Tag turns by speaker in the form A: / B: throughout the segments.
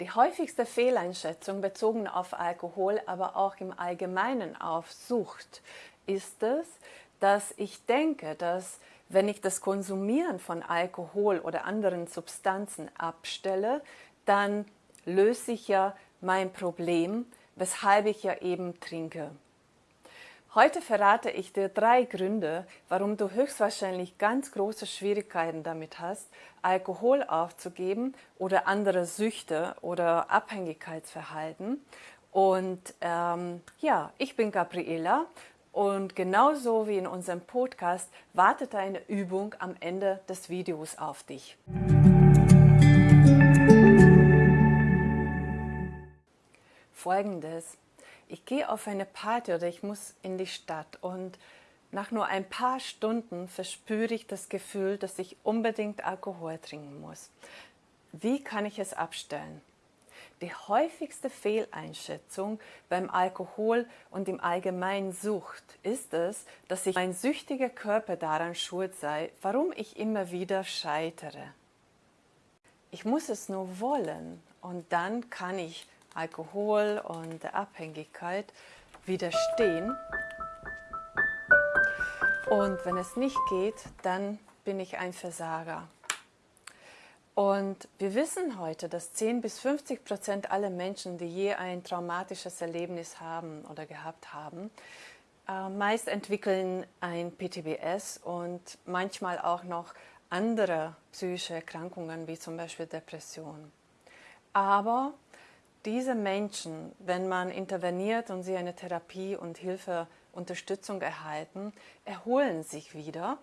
A: Die häufigste Fehleinschätzung bezogen auf Alkohol, aber auch im Allgemeinen auf Sucht, ist es, dass ich denke, dass wenn ich das Konsumieren von Alkohol oder anderen Substanzen abstelle, dann löse ich ja mein Problem, weshalb ich ja eben trinke. Heute verrate ich dir drei Gründe, warum du höchstwahrscheinlich ganz große Schwierigkeiten damit hast, Alkohol aufzugeben oder andere Süchte oder Abhängigkeitsverhalten. Und ähm, ja, ich bin Gabriela und genauso wie in unserem Podcast wartet eine Übung am Ende des Videos auf dich. Folgendes. Ich gehe auf eine Party oder ich muss in die Stadt und nach nur ein paar Stunden verspüre ich das Gefühl, dass ich unbedingt Alkohol trinken muss. Wie kann ich es abstellen? Die häufigste Fehleinschätzung beim Alkohol und im Allgemeinen Sucht ist es, dass sich mein süchtiger Körper daran schuld sei, warum ich immer wieder scheitere. Ich muss es nur wollen und dann kann ich Alkohol und der Abhängigkeit widerstehen. Und wenn es nicht geht, dann bin ich ein Versager. Und wir wissen heute, dass 10 bis 50 Prozent aller Menschen, die je ein traumatisches Erlebnis haben oder gehabt haben, äh, meist entwickeln ein PTBS und manchmal auch noch andere psychische Erkrankungen, wie zum Beispiel Depression. Aber diese Menschen, wenn man interveniert und sie eine Therapie und Hilfe, Unterstützung erhalten, erholen sich wieder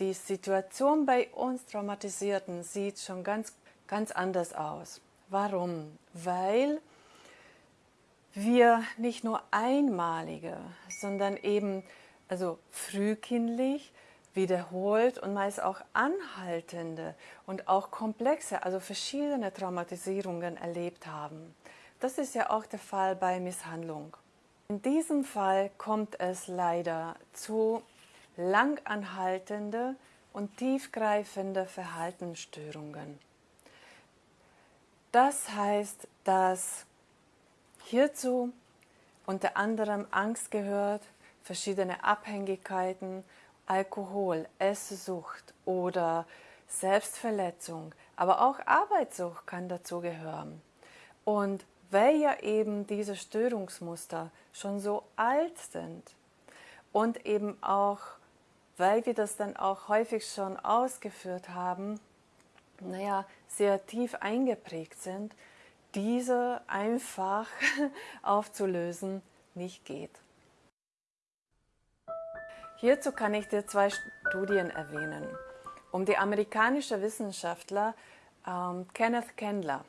A: die Situation bei uns Traumatisierten sieht schon ganz, ganz anders aus. Warum? Weil wir nicht nur einmalige, sondern eben also frühkindlich, wiederholt und meist auch anhaltende und auch komplexe, also verschiedene Traumatisierungen erlebt haben. Das ist ja auch der Fall bei Misshandlung. In diesem Fall kommt es leider zu langanhaltende und tiefgreifende Verhaltensstörungen. Das heißt, dass hierzu unter anderem Angst gehört, verschiedene Abhängigkeiten, Alkohol, Esssucht oder Selbstverletzung, aber auch Arbeitssucht kann dazu gehören. Und weil ja eben diese Störungsmuster schon so alt sind und eben auch weil wir das dann auch häufig schon ausgeführt haben, naja, sehr tief eingeprägt sind, diese einfach aufzulösen nicht geht. Hierzu kann ich dir zwei Studien erwähnen. Um die amerikanische Wissenschaftler ähm, Kenneth Kendler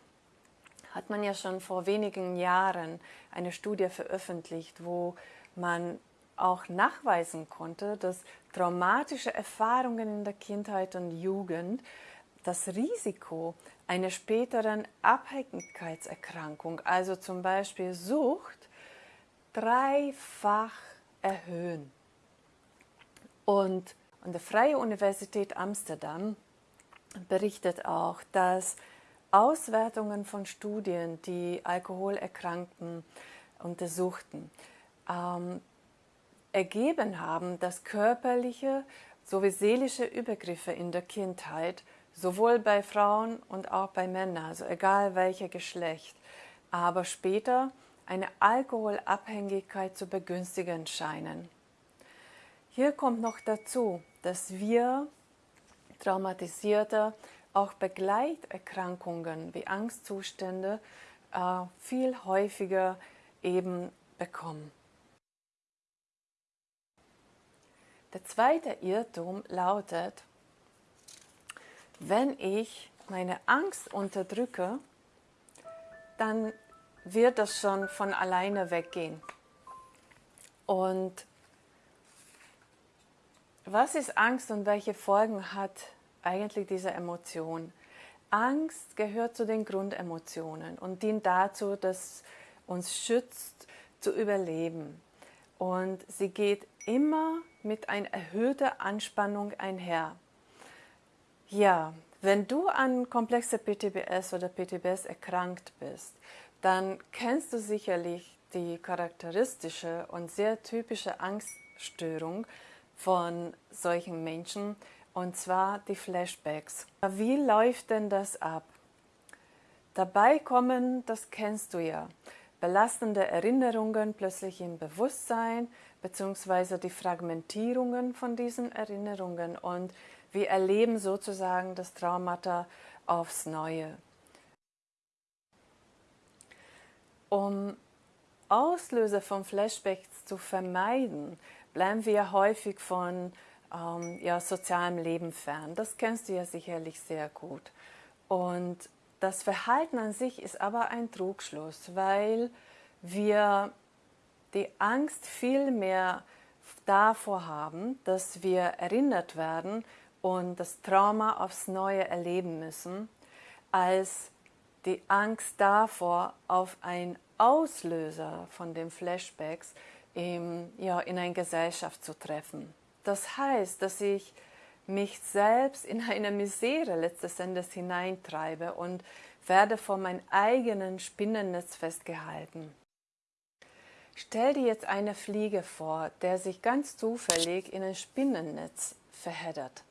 A: hat man ja schon vor wenigen Jahren eine Studie veröffentlicht, wo man auch nachweisen konnte, dass traumatische Erfahrungen in der Kindheit und Jugend das Risiko einer späteren Abhängigkeitserkrankung, also zum Beispiel Sucht, dreifach erhöhen. Und an der Freie Universität Amsterdam berichtet auch, dass Auswertungen von Studien, die Alkoholerkrankten untersuchten, ähm, ergeben haben, dass körperliche sowie seelische Übergriffe in der Kindheit sowohl bei Frauen und auch bei Männern, also egal welcher Geschlecht, aber später eine Alkoholabhängigkeit zu begünstigen scheinen. Hier kommt noch dazu, dass wir Traumatisierte auch Begleiterkrankungen wie Angstzustände äh, viel häufiger eben bekommen. Der zweite Irrtum lautet, wenn ich meine Angst unterdrücke, dann wird das schon von alleine weggehen. Und was ist Angst und welche Folgen hat eigentlich diese Emotion? Angst gehört zu den Grundemotionen und dient dazu, dass uns schützt zu überleben. Und sie geht immer mit einer erhöhten Anspannung einher. Ja, Wenn du an komplexe PTBS oder PTBS erkrankt bist, dann kennst du sicherlich die charakteristische und sehr typische Angststörung von solchen Menschen, und zwar die Flashbacks. Wie läuft denn das ab? Dabei kommen, das kennst du ja, belastende Erinnerungen plötzlich im Bewusstsein, beziehungsweise die Fragmentierungen von diesen Erinnerungen und wir erleben sozusagen das Traumata aufs Neue. Um Auslöser von Flashbacks zu vermeiden, bleiben wir häufig von ähm, ja, sozialem Leben fern. Das kennst du ja sicherlich sehr gut. Und das Verhalten an sich ist aber ein Trugschluss, weil wir die Angst viel mehr davor haben, dass wir erinnert werden und das Trauma aufs Neue erleben müssen, als die Angst davor, auf einen Auslöser von den Flashbacks im, ja, in eine Gesellschaft zu treffen. Das heißt, dass ich mich selbst in eine Misere letztes Endes hineintreibe und werde vor meinem eigenen Spinnennetz festgehalten. Stell dir jetzt eine Fliege vor, der sich ganz zufällig in ein Spinnennetz verheddert.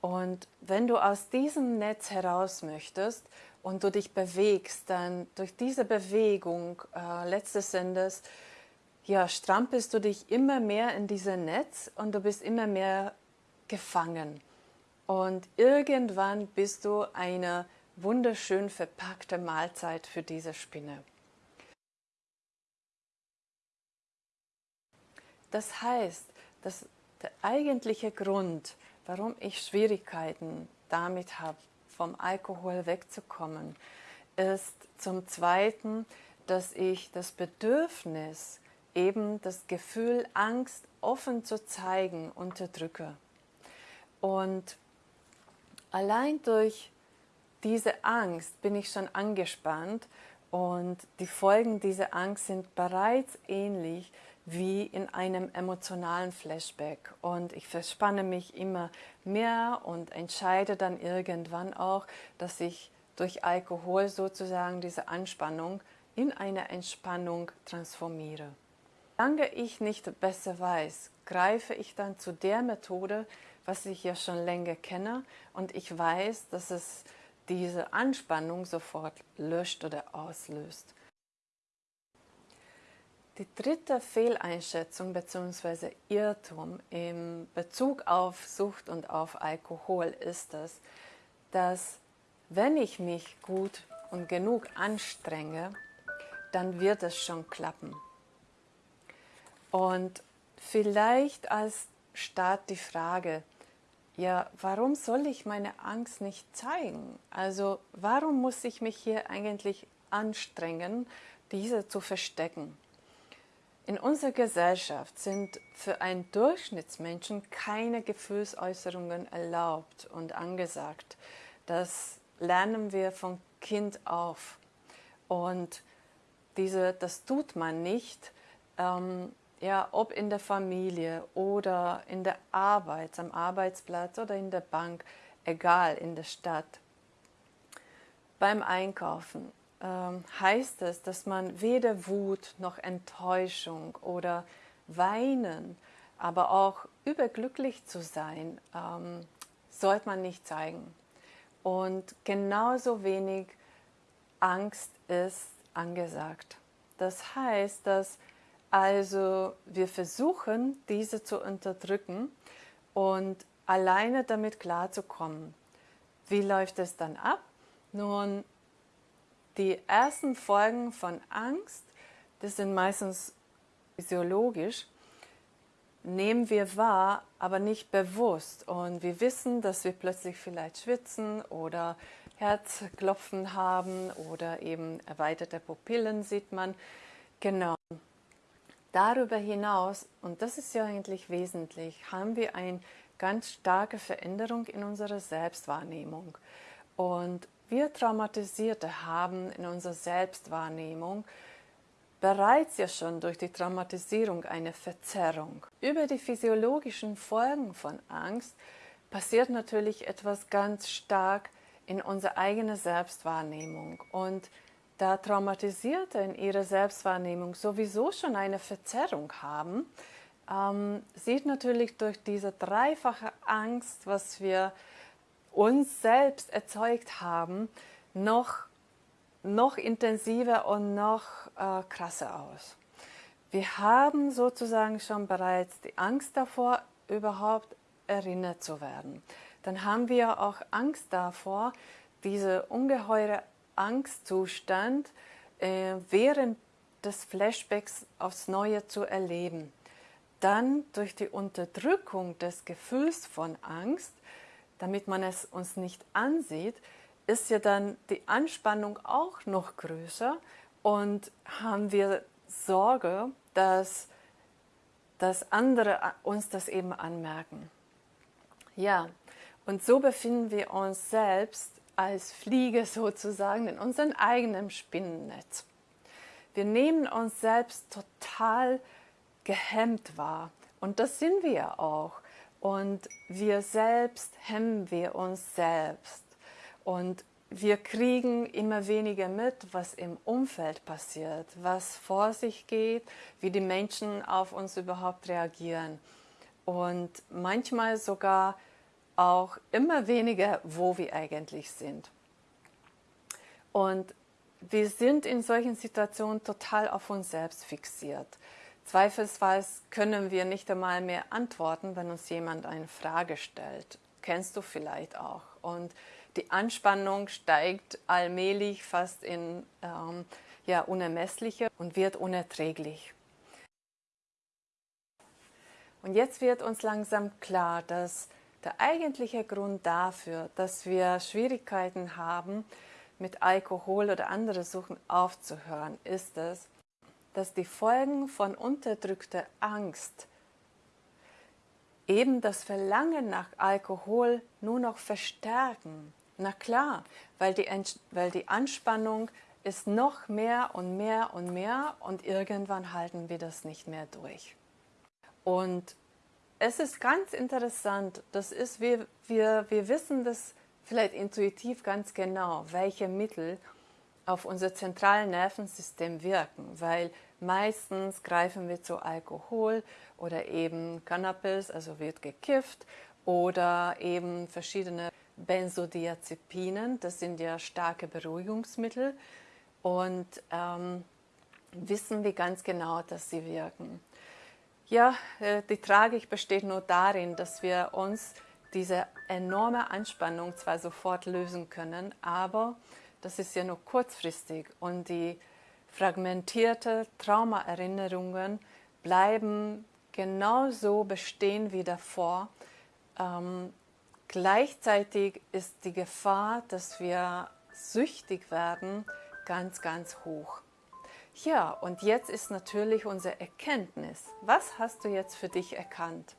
A: Und wenn du aus diesem Netz heraus möchtest und du dich bewegst, dann durch diese Bewegung äh, letztes Endes ja, strampelst du dich immer mehr in dieses Netz und du bist immer mehr gefangen. Und irgendwann bist du eine wunderschön verpackte Mahlzeit für diese Spinne. Das heißt, dass der eigentliche Grund, warum ich Schwierigkeiten damit habe, vom Alkohol wegzukommen, ist zum Zweiten, dass ich das Bedürfnis, eben das Gefühl, Angst offen zu zeigen, unterdrücke. Und allein durch diese Angst bin ich schon angespannt und die Folgen dieser Angst sind bereits ähnlich wie in einem emotionalen Flashback. Und ich verspanne mich immer mehr und entscheide dann irgendwann auch, dass ich durch Alkohol sozusagen diese Anspannung in eine Entspannung transformiere. Solange ich nicht besser weiß, greife ich dann zu der Methode, was ich ja schon länger kenne und ich weiß, dass es diese Anspannung sofort löscht oder auslöst. Die dritte Fehleinschätzung bzw. Irrtum im Bezug auf Sucht und auf Alkohol ist es, dass wenn ich mich gut und genug anstrenge, dann wird es schon klappen. Und vielleicht als Start die Frage, ja, warum soll ich meine Angst nicht zeigen? Also warum muss ich mich hier eigentlich anstrengen, diese zu verstecken? In unserer Gesellschaft sind für einen Durchschnittsmenschen keine Gefühlsäußerungen erlaubt und angesagt. Das lernen wir von Kind auf. Und diese, das tut man nicht, ähm, ja, ob in der Familie oder in der Arbeit, am Arbeitsplatz oder in der Bank, egal, in der Stadt. Beim Einkaufen ähm, heißt es, dass man weder Wut noch Enttäuschung oder Weinen, aber auch überglücklich zu sein, ähm, sollte man nicht zeigen. Und genauso wenig Angst ist angesagt. Das heißt, dass also wir versuchen, diese zu unterdrücken und alleine damit klarzukommen. Wie läuft es dann ab? Nun, die ersten Folgen von Angst, das sind meistens physiologisch, nehmen wir wahr, aber nicht bewusst. Und wir wissen, dass wir plötzlich vielleicht schwitzen oder Herzklopfen haben oder eben erweiterte Pupillen sieht man. Genau. Darüber hinaus, und das ist ja eigentlich wesentlich, haben wir eine ganz starke Veränderung in unserer Selbstwahrnehmung. Und wir Traumatisierte haben in unserer Selbstwahrnehmung bereits ja schon durch die Traumatisierung eine Verzerrung. Über die physiologischen Folgen von Angst passiert natürlich etwas ganz stark in unserer eigenen Selbstwahrnehmung. Und da Traumatisierte in ihrer Selbstwahrnehmung sowieso schon eine Verzerrung haben, ähm, sieht natürlich durch diese dreifache Angst, was wir uns selbst erzeugt haben, noch, noch intensiver und noch äh, krasser aus. Wir haben sozusagen schon bereits die Angst davor, überhaupt erinnert zu werden. Dann haben wir auch Angst davor, diese ungeheure Angstzustand äh, während des Flashbacks aufs Neue zu erleben. Dann durch die Unterdrückung des Gefühls von Angst, damit man es uns nicht ansieht, ist ja dann die Anspannung auch noch größer und haben wir Sorge, dass, dass andere uns das eben anmerken. Ja, und so befinden wir uns selbst als Fliege sozusagen in unserem eigenen Spinnennetz. Wir nehmen uns selbst total gehemmt wahr und das sind wir auch. Und wir selbst hemmen wir uns selbst. Und wir kriegen immer weniger mit, was im Umfeld passiert, was vor sich geht, wie die Menschen auf uns überhaupt reagieren. Und manchmal sogar auch immer weniger, wo wir eigentlich sind. Und wir sind in solchen Situationen total auf uns selbst fixiert. Zweifelsfalls können wir nicht einmal mehr antworten, wenn uns jemand eine Frage stellt. Kennst du vielleicht auch. Und die Anspannung steigt allmählich fast in ähm, ja, unermessliche und wird unerträglich. Und jetzt wird uns langsam klar, dass der eigentliche Grund dafür, dass wir Schwierigkeiten haben, mit Alkohol oder anderen Suchen aufzuhören, ist es, dass die Folgen von unterdrückter Angst eben das Verlangen nach Alkohol nur noch verstärken. Na klar, weil die, weil die Anspannung ist noch mehr und mehr und mehr und irgendwann halten wir das nicht mehr durch. Und es ist ganz interessant, das ist, wir, wir, wir wissen das vielleicht intuitiv ganz genau, welche Mittel auf unser zentrales Nervensystem wirken, weil meistens greifen wir zu Alkohol oder eben Cannabis, also wird gekifft oder eben verschiedene Benzodiazepinen, das sind ja starke Beruhigungsmittel und ähm, wissen wir ganz genau, dass sie wirken. Ja, äh, die Tragik besteht nur darin, dass wir uns diese enorme Anspannung zwar sofort lösen können, aber das ist ja nur kurzfristig und die fragmentierte Traumaerinnerungen bleiben genauso bestehen wie davor. Ähm, gleichzeitig ist die Gefahr, dass wir süchtig werden, ganz, ganz hoch. Ja, und jetzt ist natürlich unsere Erkenntnis. Was hast du jetzt für dich erkannt?